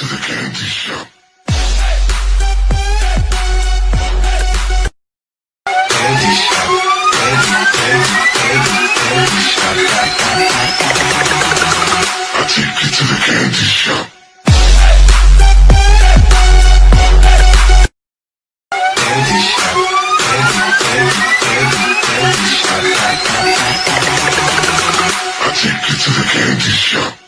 to the candy shop. Candy shop, candy, candy, candy, candy shop. I take you to the candy shop. Candy shop, candy, candy, candy, candy shop. I take you to the candy shop.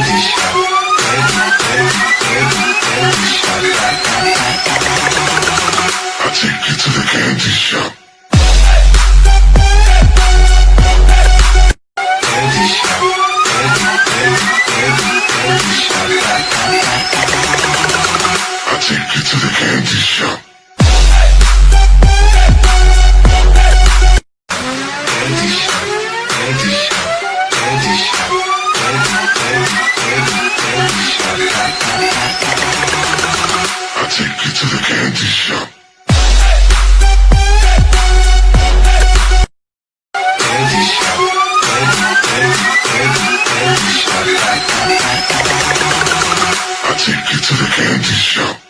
I take you to the candy shop. Candy shop. Anti shop. I take you to the candy shop.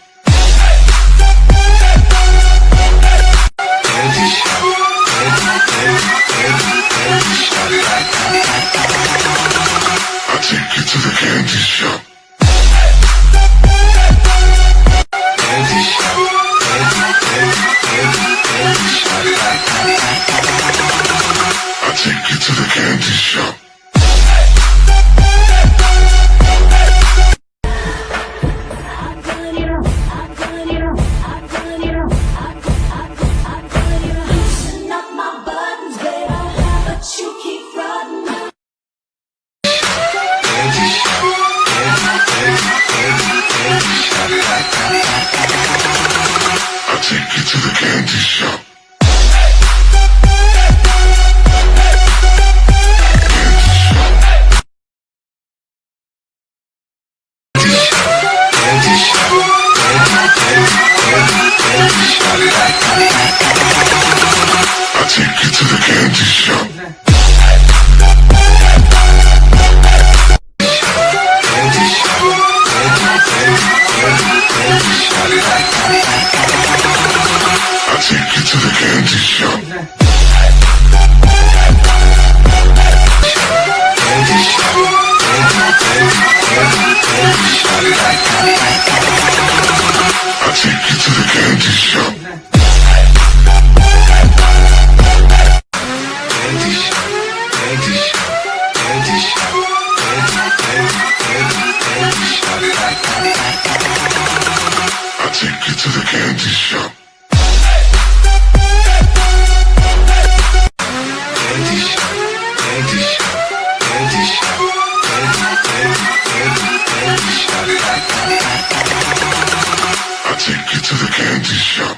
to the candy shop. Candy shop. Candy shop. Thank you. to the candy shop.